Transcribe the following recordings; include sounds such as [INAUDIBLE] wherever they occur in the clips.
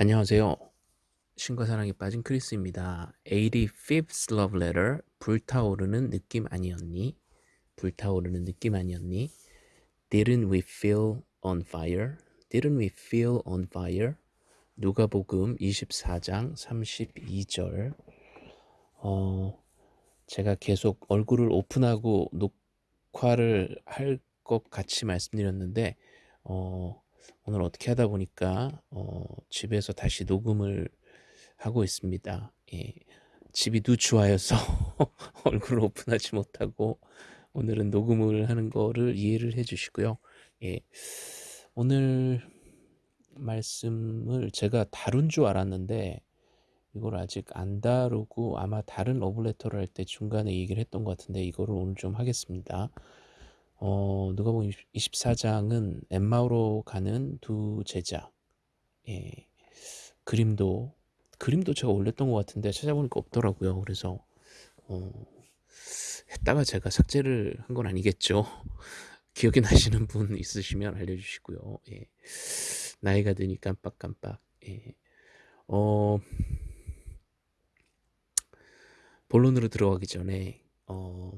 안녕하세요. 신과 사랑에 빠진 크리스입니다. 85th Love Letter 불타오르는 느낌 아니었니? 불타오르는 느낌 아니었니? Didn't we feel on fire? Didn't we feel on fire? 누가복음 24장 32절 어, 제가 계속 얼굴을 오픈하고 녹화를 할 것 같이 말씀드렸는데 어, 오늘 어떻게 하다 보니까 어, 집에서 다시 녹음을 하고 있습니다. 예, 집이 누추하여서 [LAUGHS] 얼굴을 오픈하지 못하고 오늘은 녹음을 하는 거를 이해를 해주시고요. 예, 오늘 말씀을 제가 다룬 줄 알았는데 이걸 아직 안 다루고 아마 다른 러브레터를 할 때 중간에 얘기를 했던 것 같은데 이거를 오늘 좀 하겠습니다. 어, 누가 보면 24장은 엠마오로 가는 두 제자. 예. 그림도 그림도 제가 올렸던 것 같은데 찾아보니까 없더라고요. 그래서 어, 했다가 제가 삭제를 한 건 아니겠죠. [LAUGHS] 기억이 나시는 분 있으시면 알려주시고요. 예. 나이가 드니 깜빡깜빡. 예. 어, 본론으로 들어가기 전에 어,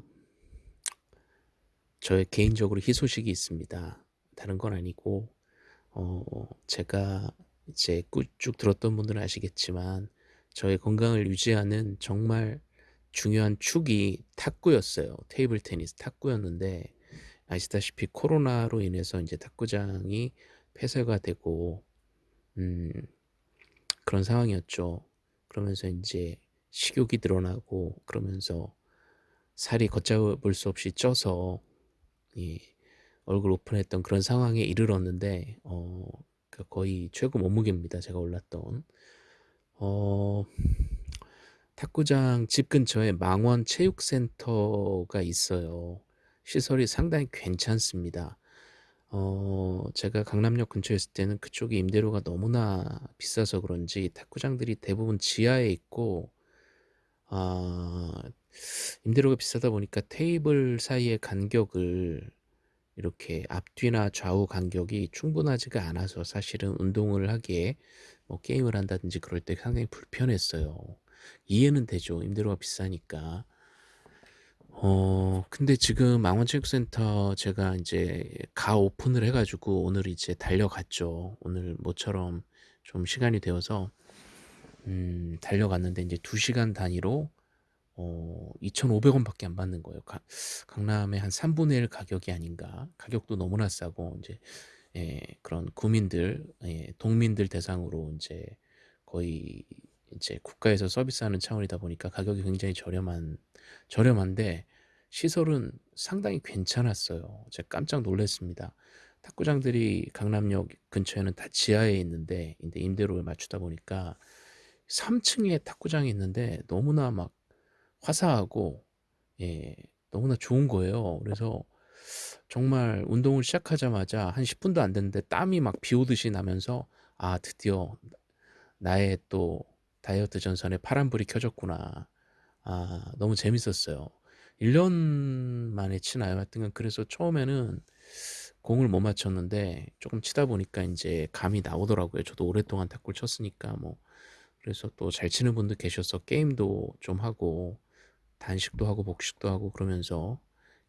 저의 개인적으로 희소식이 있습니다. 다른 건 아니고 어, 제가 이제 쭉 들었던 분들은 아시겠지만 저의 건강을 유지하는 정말 중요한 축이 탁구였어요. 테이블 테니스 탁구였는데 아시다시피 코로나로 인해서 이제 탁구장이 폐쇄가 되고 음, 그런 상황이었죠. 그러면서 이제 식욕이 늘어나고 그러면서 살이 걷잡을 수 없이 쪄서 예, 얼굴 오픈했던 그런 상황에 이르렀는데 어, 그 거의 최고 몸무게입니다. 제가 올랐던 어, 탁구장 집 근처에 망원 체육센터가 있어요. 시설이 상당히 괜찮습니다. 어, 제가 강남역 근처에 있을 때는 그쪽에 임대료가 너무나 비싸서 그런지 탁구장들이 대부분 지하에 있고 아, 임대료가 비싸다 보니까 테이블 사이의 간격을 이렇게 앞뒤나 좌우 간격이 충분하지가 않아서 사실은 운동을 하기에 뭐 게임을 한다든지 그럴 때 상당히 불편했어요. 이해는 되죠. 임대료가 비싸니까. 어, 근데 지금 망원체육센터 제가 이제 가 오픈을 해가지고 오늘 이제 달려갔죠. 오늘 모처럼 좀 시간이 되어서 음, 달려갔는데 이제 2시간 단위로 어, 2,500원 밖에 안 받는 거예요. 가, 강남의 한 3분의 1 가격이 아닌가. 가격도 너무나 싸고, 이제, 예, 그런 구민들, 예, 동민들 대상으로 이제 거의 이제 국가에서 서비스하는 차원이다 보니까 가격이 굉장히 저렴한, 저렴한데 시설은 상당히 괜찮았어요. 제가 깜짝 놀랐습니다. 탁구장들이 강남역 근처에는 다 지하에 있는데, 임대료를 맞추다 보니까 3층에 탁구장이 있는데 너무나 막 화사하고 예, 너무나 좋은 거예요. 그래서 정말 운동을 시작하자마자 한 10분도 안 됐는데 땀이 막 비 오듯이 나면서 아 드디어 나의 또 다이어트 전선에 파란불이 켜졌구나. 아 너무 재밌었어요. 1년 만에 치나요? 하여튼 그래서 처음에는 공을 못 맞췄는데 조금 치다 보니까 이제 감이 나오더라고요. 저도 오랫동안 탁구를 쳤으니까 뭐 그래서 또 잘 치는 분도 계셔서 게임도 좀 하고 단식도 하고 복식도 하고 그러면서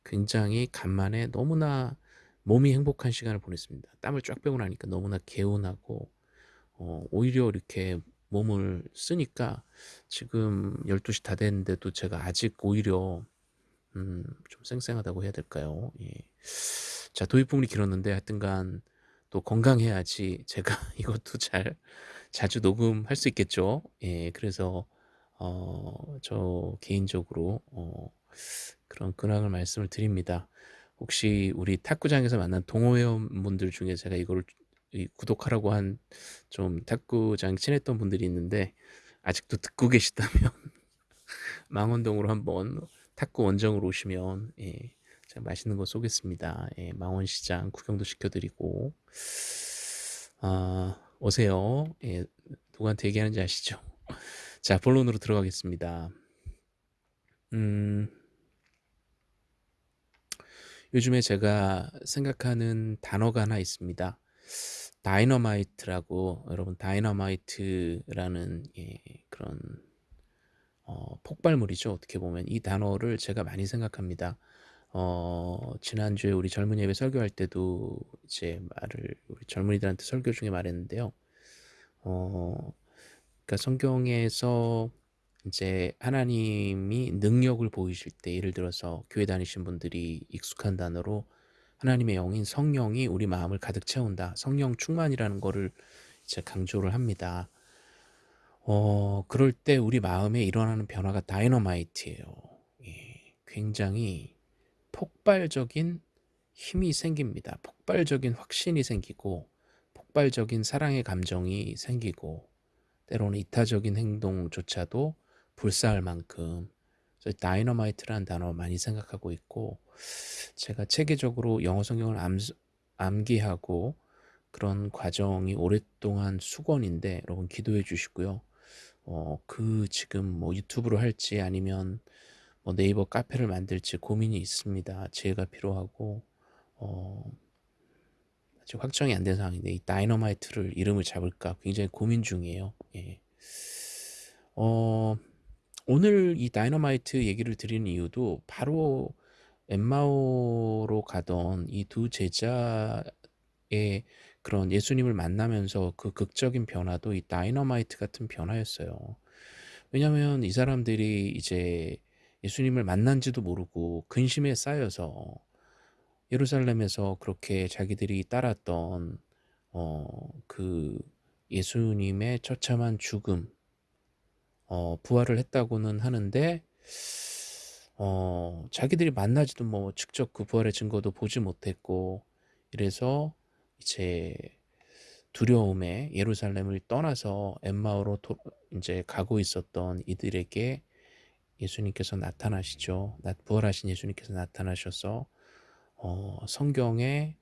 굉장히 간만에 너무나 몸이 행복한 시간을 보냈습니다. 땀을 쫙 빼고 나니까 너무나 개운하고 어, 오히려 이렇게 몸을 쓰니까 지금 12시 다 됐는데도 제가 아직 오히려 음, 좀 쌩쌩하다고 해야 될까요? 예. 자 도입부분이 길었는데 하여튼간 또 건강해야지 제가 [LAUGHS] 이것도 잘 자주 녹음할 수 있겠죠. 예, 그래서 어, 저 개인적으로 어, 그런 근황을 말씀을 드립니다. 혹시 우리 탁구장에서 만난 동호회원분들 중에 제가 이거를 구독하라고 한 좀 탁구장 친했던 분들이 있는데 아직도 듣고 계시다면 [LAUGHS] 망원동으로 한번 탁구 원정으로 오시면 예, 제가 맛있는 거 쏘겠습니다. 예, 망원시장 구경도 시켜드리고 아, 오세요. 예, 누구한테 얘기하는지 아시죠? 자, 본론으로 들어가겠습니다. 음, 요즘에 제가 생각하는 단어가 하나 있습니다. 다이너마이트라고 여러분 다이너마이트라는 예 그런 어 폭발물이죠. 어떻게 보면 이 단어를 제가 많이 생각합니다. 어 지난주에 우리 젊은 예배 설교할 때도 이제 말을 우리 젊은이들한테 설교 중에 말했는데요. 어 그러니까 성경에서 이제 하나님이 능력을 보이실 때 예를 들어서 교회 다니신 분들이 익숙한 단어로 하나님의 영인 성령이 우리 마음을 가득 채운다. 성령 충만이라는 거를 이제 강조를 합니다. 어 그럴 때 우리 마음에 일어나는 변화가 다이너마이트예요. 예. 굉장히 폭발적인 힘이 생깁니다. 폭발적인 확신이 생기고 폭발적인 사랑의 감정이 생기고 때로는 이타적인 행동조차도 불사할 만큼 다이너마이트라는 단어 많이 생각하고 있고 제가 체계적으로 영어 성경을 암, 암기하고 그런 과정이 오랫동안 숙원인데 여러분 기도해 주시고요. 어, 그 지금 뭐 유튜브로 할지 아니면 뭐 네이버 카페를 만들지 고민이 있습니다. 지혜가 필요하고 어, 아직 확정이 안 된 상황인데 이 다이너마이트를 이름을 잡을까 굉장히 고민 중이에요. 예. 어, 오늘 이 다이너마이트 얘기를 드리는 이유도 바로 엠마오로 가던 이 두 제자의 그런 예수님을 만나면서 그 극적인 변화도 이 다이너마이트 같은 변화였어요. 왜냐하면 이 사람들이 이제 예수님을 만난지도 모르고 근심에 쌓여서 예루살렘에서 그렇게 자기들이 따랐던 어, 그 예수님의 처참한 죽음, 어, 부활을 했다고는 하는데 어, 자기들이 만나지도 뭐 직접 그 부활의 증거도 보지 못했고 이래서 이제 두려움에 예루살렘을 떠나서 엠마오로 도, 이제 가고 있었던 이들에게 예수님께서 나타나시죠. 부활하신 예수님께서 나타나셔서 어, 성경에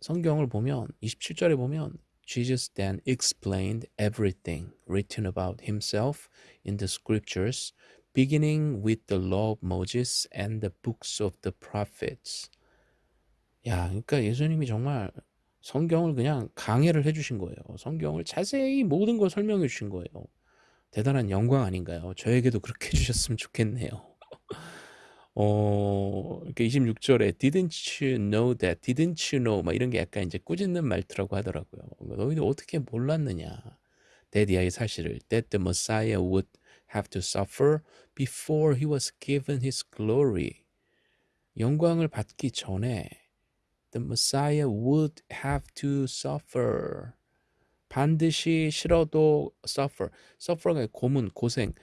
성경을 보면 27절에 보면 Jesus then explained everything written about himself in the scriptures beginning with the law of Moses and the books of the prophets. 야, 그러니까 예수님이 정말 성경을 그냥 강해를 해주신 거예요. 성경을 자세히 모든 걸 설명해 주신 거예요. 대단한 영광 아닌가요? 저에게도 그렇게 해주셨으면 좋겠네요. 어, 이렇게 26절에 didn't you know that, didn't you know 막 이런 게 약간 이제 꾸짖는 말투라고 하더라고요. 너희들 어떻게 몰랐느냐? 대디아의 사실을 that the Messiah would have to suffer before he was given his glory. 영광을 받기 전에 the Messiah would have to suffer. 반드시 싫어도 suffer. suffer가 고문, 고생.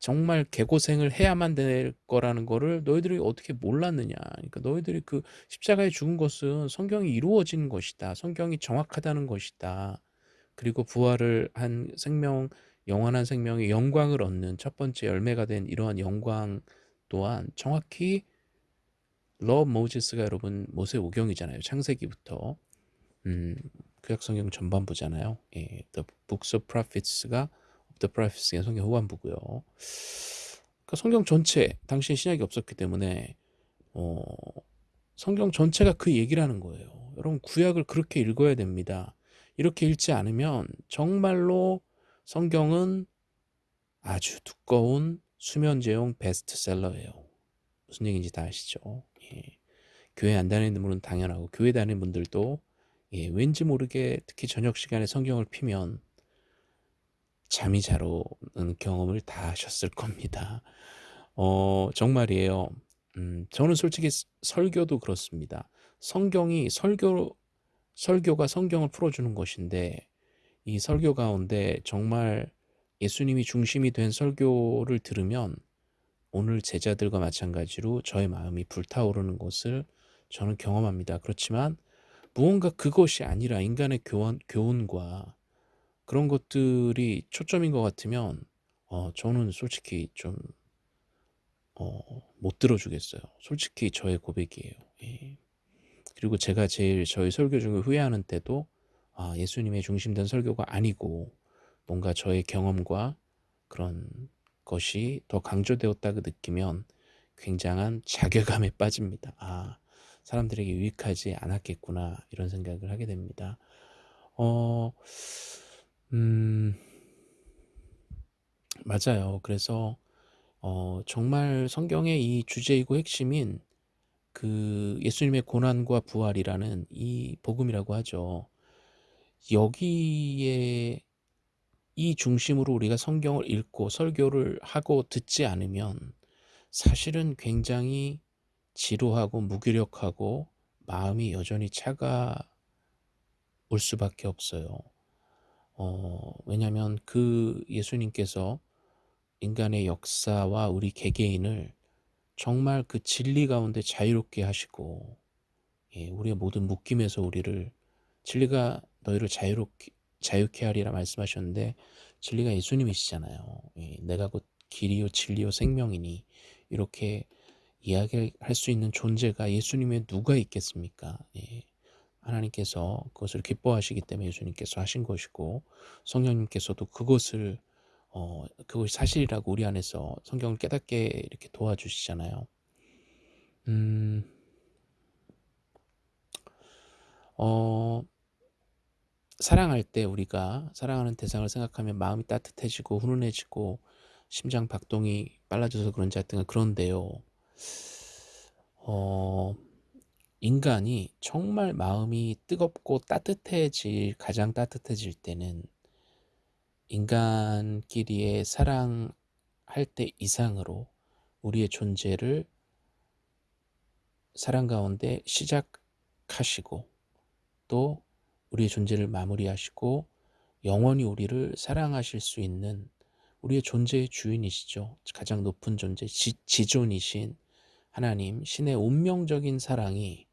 정말 개고생을 해야만 될 거라는 거를 너희들이 어떻게 몰랐느냐. 그러니까 너희들이 그 십자가에 죽은 것은 성경이 이루어진 것이다. 성경이 정확하다는 것이다. 그리고 부활을 한 생명, 영원한 생명의 영광을 얻는 첫 번째 열매가 된 이러한 영광 또한 정확히 러 모지스가 여러분 모세 오경이잖아요. 창세기부터 음, 구약 성경 전반부잖아요. 예, The Books of Prophets가 The Prophets의 성경 후반부고요. 그러니까 성경 전체 당시 신약이 없었기 때문에 어, 성경 전체가 그 얘기를 하는 거예요. 여러분 구약을 그렇게 읽어야 됩니다. 이렇게 읽지 않으면 정말로 성경은 아주 두꺼운 수면제용 베스트셀러예요. 무슨 얘기인지 다 아시죠? 예. 교회 안 다니는 분은 당연하고 교회 다니는 분들도 예, 왠지 모르게 특히 저녁 시간에 성경을 피면 잠이 잘 오는 경험을 다 하셨을 겁니다. 어, 정말이에요. 음, 저는 솔직히 설교도 그렇습니다. 성경이 설교 설교가 성경을 풀어주는 것인데 이 설교 가운데 정말 예수님이 중심이 된 설교를 들으면 오늘 제자들과 마찬가지로 저의 마음이 불타오르는 것을 저는 경험합니다. 그렇지만 무언가 그것이 아니라 인간의 교원, 교훈과 그런 것들이 초점인 것 같으면 어, 저는 솔직히 좀 어, 못 들어주겠어요. 솔직히 저의 고백이에요. 예. 그리고 제가 제일 저희 설교 중에 후회하는 때도 아, 예수님의 중심된 설교가 아니고 뭔가 저의 경험과 그런 것이 더 강조되었다고 느끼면 굉장한 자괴감에 [LAUGHS] 빠집니다. 아, 사람들에게 유익하지 않았겠구나 이런 생각을 하게 됩니다. 어 음 맞아요. 그래서 어 정말 성경의 이 주제이고 핵심인 그 예수님의 고난과 부활이라는 이 복음이라고 하죠. 여기에 이 중심으로 우리가 성경을 읽고 설교를 하고 듣지 않으면 사실은 굉장히 지루하고 무기력하고 마음이 여전히 차가울 수밖에 없어요. 어 왜냐하면 그 예수님께서 인간의 역사와 우리 개개인을 정말 그 진리 가운데 자유롭게 하시고 예 우리의 모든 묶임에서 우리를 진리가 너희를 자유롭게 자유케 하리라 말씀하셨는데 진리가 예수님이시잖아요. 예 내가 곧 길이요 진리요 생명이니 이렇게 이야기할 수 있는 존재가 예수님의 누가 있겠습니까? 예. 하나님께서 그것을 기뻐하시기 때문에 예수님께서 하신 것이고 성령님께서도 그것을 어 그것이 사실이라고 우리 안에서 성경을 깨닫게 이렇게 도와주시잖아요. 음. 어 사랑할 때 우리가 사랑하는 대상을 생각하면 마음이 따뜻해지고 훈훈해지고 심장 박동이 빨라져서 그런지 하여튼 그런데요. 어 인간이 정말 마음이 뜨겁고 따뜻해질 가장 따뜻해질 때는 인간끼리의 사랑할 때 이상으로 우리의 존재를 사랑 가운데 시작하시고 또 우리의 존재를 마무리하시고 영원히 우리를 사랑하실 수 있는 우리의 존재의 주인이시죠. 가장 높은 존재, 지, 지존이신 하나님, 신의 운명적인 사랑이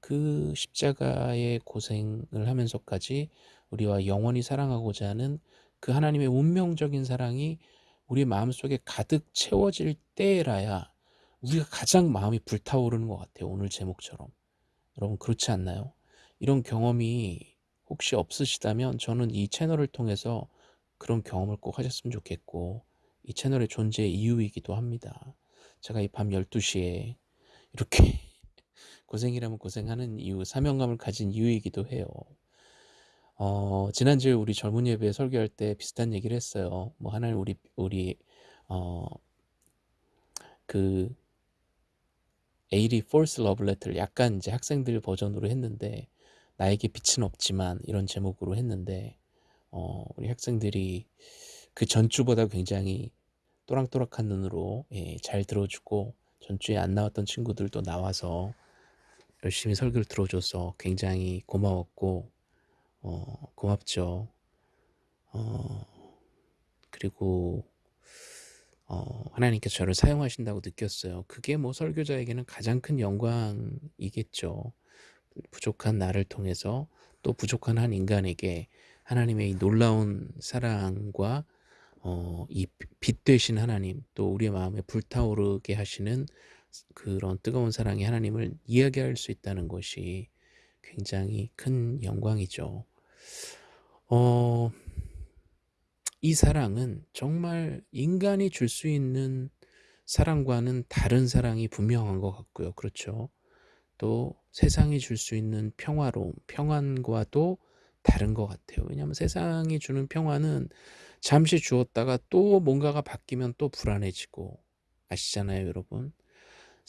그 십자가의 고생을 하면서까지 우리와 영원히 사랑하고자 하는 그 하나님의 운명적인 사랑이 우리 마음속에 가득 채워질 때라야 우리가 가장 마음이 불타오르는 것 같아요. 오늘 제목처럼. 여러분 그렇지 않나요? 이런 경험이 혹시 없으시다면 저는 이 채널을 통해서 그런 경험을 꼭 하셨으면 좋겠고 이 채널의 존재의 이유이기도 합니다. 제가 이 밤 12시에 이렇게 고생이라면 고생하는 이유, 사명감을 가진 이유이기도 해요. 어, 지난주에 우리 젊은 예배 설교할 때 비슷한 얘기를 했어요. 뭐 하나님 우리 우리 어, 그 에이리 폴스 러블레터를 약간 이제 학생들 버전으로 했는데 나에게 빛은 없지만 이런 제목으로 했는데 어, 우리 학생들이 그 전주보다 굉장히 또랑또락한 눈으로 예, 잘 들어주고 전주에 안 나왔던 친구들도 나와서 열심히 설교를 들어줘서 굉장히 고마웠고 어, 고맙죠. 어, 그리고 어, 하나님께서 저를 사용하신다고 느꼈어요. 그게 뭐 설교자에게는 가장 큰 영광이겠죠. 부족한 나를 통해서 또 부족한 한 인간에게 하나님의 이 놀라운 사랑과 어, 이빛 되신 하나님 또 우리의 마음에 불타오르게 하시는 그런 뜨거운 사랑의 하나님을 이야기할 수 있다는 것이 굉장히 큰 영광이죠. 어, 이 사랑은 정말 인간이 줄 수 있는 사랑과는 다른 사랑이 분명한 것 같고요. 그렇죠. 또 세상이 줄 수 있는 평화로움, 평안과도 다른 것 같아요. 왜냐하면 세상이 주는 평화는 잠시 주었다가 또 뭔가가 바뀌면 또 불안해지고 아시잖아요, 여러분.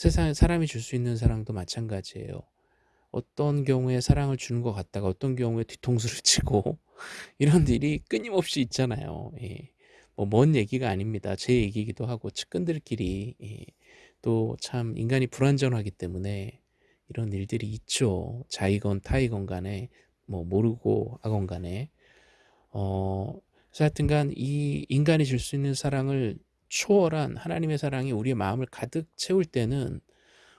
세상에 사람이 줄 수 있는 사랑도 마찬가지예요. 어떤 경우에 사랑을 주는 것 같다가 어떤 경우에 뒤통수를 [LAUGHS] 치고 이런 일이 끊임없이 있잖아요. 예. 뭐먼 얘기가 아닙니다. 제 얘기이기도 하고 측근들끼리 예. 또참 인간이 불완전하기 때문에 이런 일들이 있죠. 자이건 타이건 간에 뭐 모르고 하건 간에 어 하여튼간 이 인간이 줄 수 있는 사랑을 초월한 하나님의 사랑이 우리의 마음을 가득 채울 때는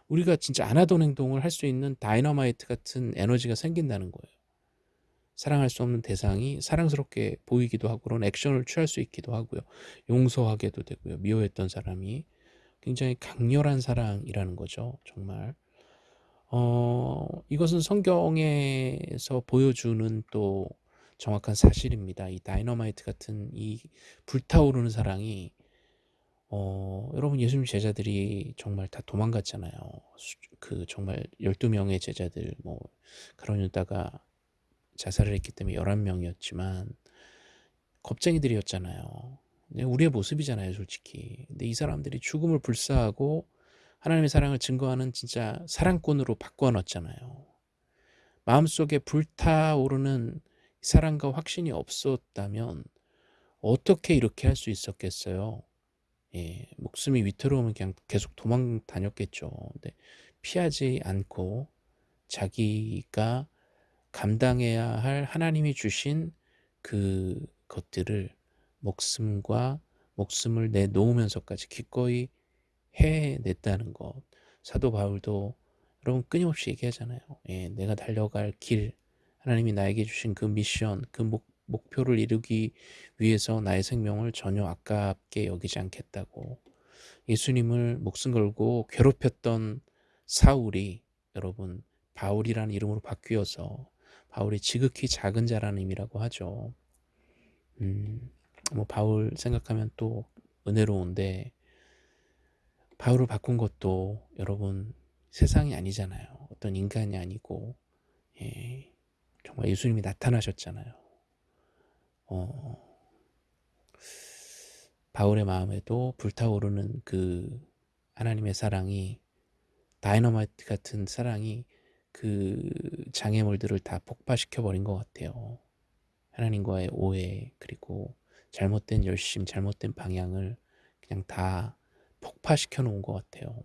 우리가 진짜 안 하던 행동을 할 수 있는 다이너마이트 같은 에너지가 생긴다는 거예요. 사랑할 수 없는 대상이 사랑스럽게 보이기도 하고 그런 액션을 취할 수 있기도 하고요. 용서하게도 되고요. 미워했던 사람이 굉장히 강렬한 사랑이라는 거죠. 정말. 어, 이것은 성경에서 보여주는 또 정확한 사실입니다. 이 다이너마이트 같은 이 불타오르는 사랑이 어, 여러분 예수님 제자들이 정말 다 도망갔잖아요. 그 정말 12명의 제자들 뭐 가론 유다가 자살을 했기 때문에 11명이었지만 겁쟁이들이었잖아요. 우리의 모습이잖아요, 솔직히. 근데 이 사람들이 죽음을 불사하고 하나님의 사랑을 증거하는 진짜 사랑꾼으로 바꿔놨잖아요. 마음속에 불타오르는 사랑과 확신이 없었다면 어떻게 이렇게 할 수 있었겠어요? 예, 목숨이 위태로우면 그냥 계속 도망 다녔겠죠. 근데 피하지 않고 자기가 감당해야 할 하나님이 주신 그 것들을 목숨과 목숨을 내놓으면서까지 기꺼이 해냈다는 것. 사도 바울도 여러분 끊임없이 얘기하잖아요. 예, 내가 달려갈 길, 하나님이 나에게 주신 그 미션, 그 목, 목표를 이루기 위해서 나의 생명을 전혀 아깝게 여기지 않겠다고. 예수님을 목숨 걸고 괴롭혔던 사울이 여러분 바울이라는 이름으로 바뀌어서 바울이 지극히 작은 자라는 의미라고 하죠. 음, 뭐 바울 생각하면 또 은혜로운데 바울을 바꾼 것도 여러분 세상이 아니잖아요. 어떤 인간이 아니고 예, 정말 예수님이 나타나셨잖아요. 어, 바울의 마음에도 불타오르는 그 하나님의 사랑이 다이너마이트 같은 사랑이 그 장애물들을 다 폭파시켜 버린 것 같아요. 하나님과의 오해 그리고 잘못된 열심, 잘못된 방향을 그냥 다 폭파시켜 놓은 것 같아요.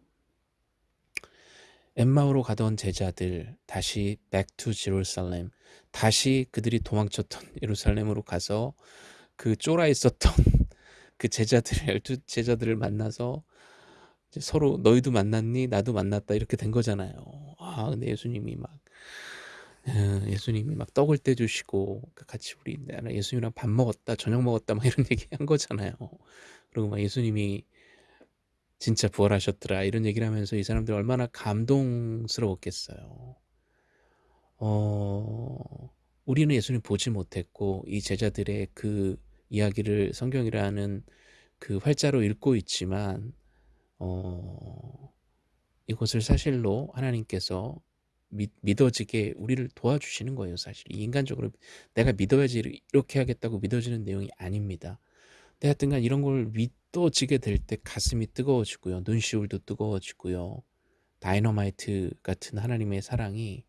엠마오로 가던 제자들 다시 back to Jerusalem 다시 그들이 도망쳤던 [LAUGHS] 예루살렘으로 가서 그 쫄아 있었던 [LAUGHS] 그 제자들 열두 제자들을 만나서 서로 너희도 만났니 나도 만났다 이렇게 된 거잖아요. 아 근데 예수님이 막 어, 예수님이 막 떡을 떼주시고 그 같이 우리 예수님이랑 밥 먹었다 저녁 먹었다 막 이런 [LAUGHS] 얘기 한 거잖아요. 그리고 막 예수님이 진짜 부활하셨더라. 이런 얘기를 하면서 이 사람들 얼마나 감동스러웠겠어요. 어, 우리는 예수님 보지 못했고 이 제자들의 그 이야기를 성경이라는 그 활자로 읽고 있지만 어, 이것을 사실로 하나님께서 믿, 믿어지게 우리를 도와주시는 거예요 사실. 인간적으로 내가 믿어야지 이렇게 하겠다고 믿어지는 내용이 아닙니다. 근데 하여튼간 이런 걸 믿 어지게 될 때 가슴이 뜨거워지고요. 눈시울도 뜨거워지고요. 다이너마이트 같은 하나님의 사랑이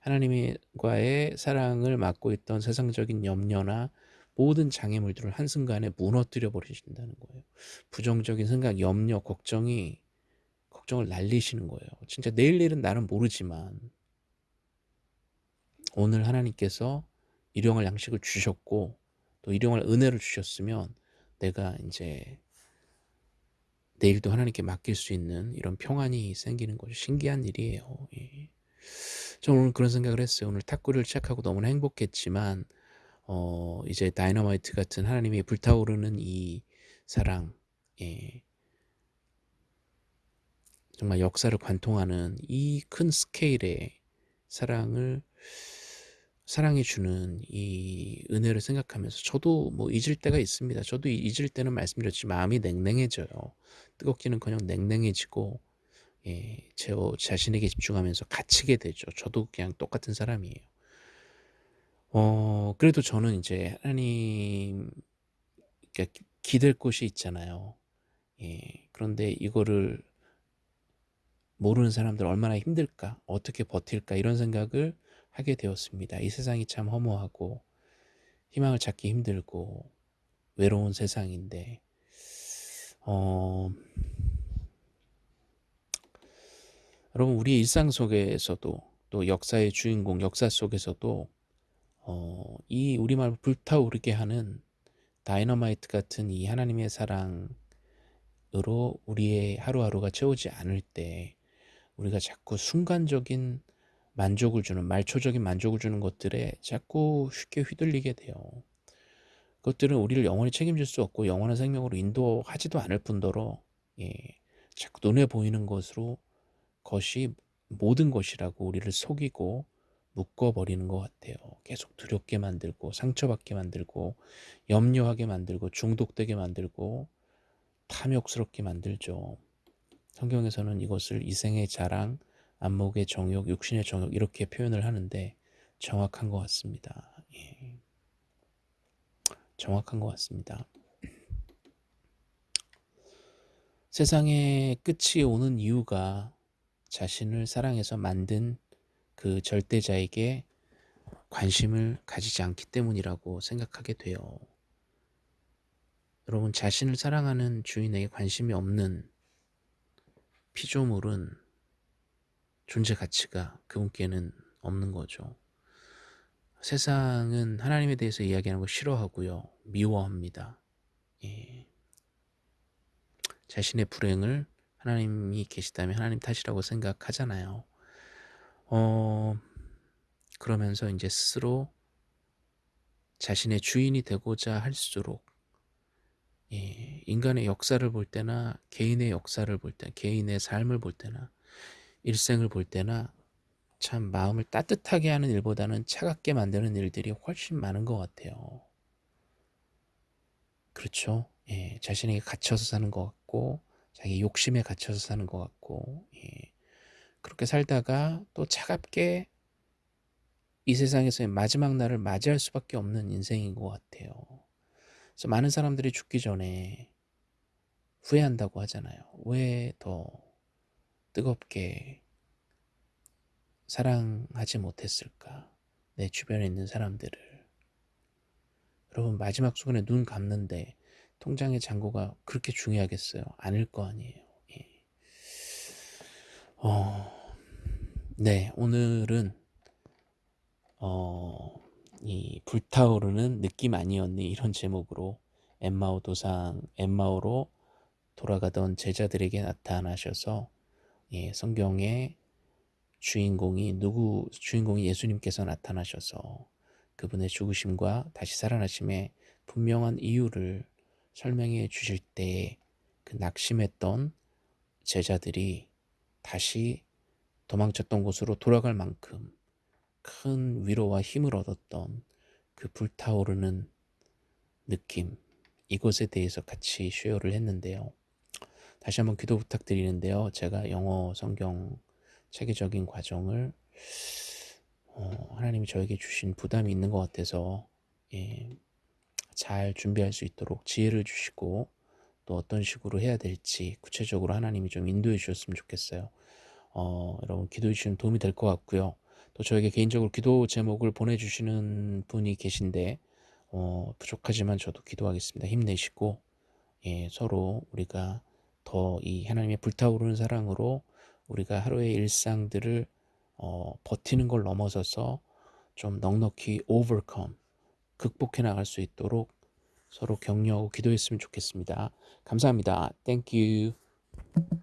하나님과의 사랑을 맡고 있던 세상적인 염려나 모든 장애물들을 한순간에 무너뜨려 버리신다는 거예요. 부정적인 생각, 염려, 걱정이 걱정을 날리시는 거예요. 진짜 내일 일은 나는 모르지만 오늘 하나님께서 일용할 양식을 주셨고 또 일용할 은혜를 주셨으면 내가 이제 내일도 하나님께 맡길 수 있는 이런 평안이 생기는 것이 신기한 일이에요. 예. 저는 오늘 그런 생각을 했어요. 오늘 탁구를 시작하고 너무나 행복했지만 어, 이제 다이너마이트 같은 하나님이 불타오르는 이 사랑, 예. 정말 역사를 관통하는 이 큰 스케일의 사랑을 사랑해 주는 이 은혜를 생각하면서 저도 뭐 잊을 때가 있습니다. 저도 잊을 때는 말씀드렸지 마음이 냉랭해져요. 뜨겁기는커녕 냉랭해지고 예, 제 자신에게 집중하면서 갇히게 되죠. 저도 그냥 똑같은 사람이에요. 어, 그래도 저는 이제 하나님 그러니까 기댈 곳이 있잖아요. 예, 그런데 이거를 모르는 사람들 얼마나 힘들까, 어떻게 버틸까 이런 생각을 하게 되었습니다. 이 세상이 참 허무하고 희망을 찾기 힘들고 외로운 세상인데 어, 여러분 우리 일상 속에서도 또 역사의 주인공 역사 속에서도 어, 이 우리말 불타오르게 하는 다이너마이트 같은 이 하나님의 사랑으로 우리의 하루하루가 채우지 않을 때 우리가 자꾸 순간적인 만족을 주는 말초적인 만족을 주는 것들에 자꾸 쉽게 휘둘리게 돼요. 그것들은 우리를 영원히 책임질 수 없고 영원한 생명으로 인도하지도 않을 뿐더러 예, 자꾸 눈에 보이는 것으로 것이 모든 것이라고 우리를 속이고 묶어버리는 것 같아요. 계속 두렵게 만들고 상처받게 만들고 염려하게 만들고 중독되게 만들고 탐욕스럽게 만들죠. 성경에서는 이것을 이생의 자랑, 안목의 정욕, 육신의 정욕 이렇게 표현을 하는데 정확한 것 같습니다. 예. 정확한 것 같습니다. 세상의 끝이 오는 이유가 자신을 사랑해서 만든 그 절대자에게 관심을 가지지 않기 때문이라고 생각하게 돼요. 여러분 자신을 사랑하는 주인에게 관심이 없는 피조물은 존재 가치가 그분께는 없는 거죠. 세상은 하나님에 대해서 이야기하는 거 싫어하고요. 미워합니다. 예. 자신의 불행을 하나님이 계시다면 하나님 탓이라고 생각하잖아요. 어, 그러면서 이제 스스로 자신의 주인이 되고자 할수록 예, 인간의 역사를 볼 때나 개인의 역사를 볼 때, 개인의 삶을 볼 때나 일생을 볼 때나 참 마음을 따뜻하게 하는 일보다는 차갑게 만드는 일들이 훨씬 많은 것 같아요. 그렇죠? 예, 자신에게 갇혀서 사는 것 같고 자기 욕심에 갇혀서 사는 것 같고 예, 그렇게 살다가 또 차갑게 이 세상에서의 마지막 날을 맞이할 수밖에 없는 인생인 것 같아요. 그래서 많은 사람들이 죽기 전에 후회한다고 하잖아요. 왜 더 뜨겁게 사랑하지 못했을까? 내 주변에 있는 사람들을. 여러분 마지막 순간에 눈 감는데 통장의 잔고가 그렇게 중요하겠어요? 아닐 거 아니에요. 예. 어, 네, 오늘은 어, 이 불타오르는 느낌 아니었니 이런 제목으로 엠마오 도상 엠마오로 돌아가던 제자들에게 나타나셔서 예, 성경의 주인공이 누구 주인공이 예수님께서 나타나셔서 그분의 죽으심과 다시 살아나심의 분명한 이유를 설명해 주실 때그 낙심했던 제자들이 다시 도망쳤던 곳으로 돌아갈 만큼 큰 위로와 힘을 얻었던 그 불타오르는 느낌 이것에 대해서 같이 쉐어를 했는데요. 다시 한번 기도 부탁드리는데요. 제가 영어 성경 체계적인 과정을 어, 하나님이 저에게 주신 부담이 있는 것 같아서 예, 잘 준비할 수 있도록 지혜를 주시고 또 어떤 식으로 해야 될지 구체적으로 하나님이 좀 인도해 주셨으면 좋겠어요. 어, 여러분 기도해 주시면 도움이 될 것 같고요. 또 저에게 개인적으로 기도 제목을 보내주시는 분이 계신데 어, 부족하지만 저도 기도하겠습니다. 힘내시고 예, 서로 우리가 더 이 하나님의 불타오르는 사랑으로 우리가 하루의 일상들을 어, 버티는 걸 넘어서서 좀 넉넉히 overcome 극복해 나갈 수 있도록 서로 격려하고 기도했으면 좋겠습니다. 감사합니다. Thank you.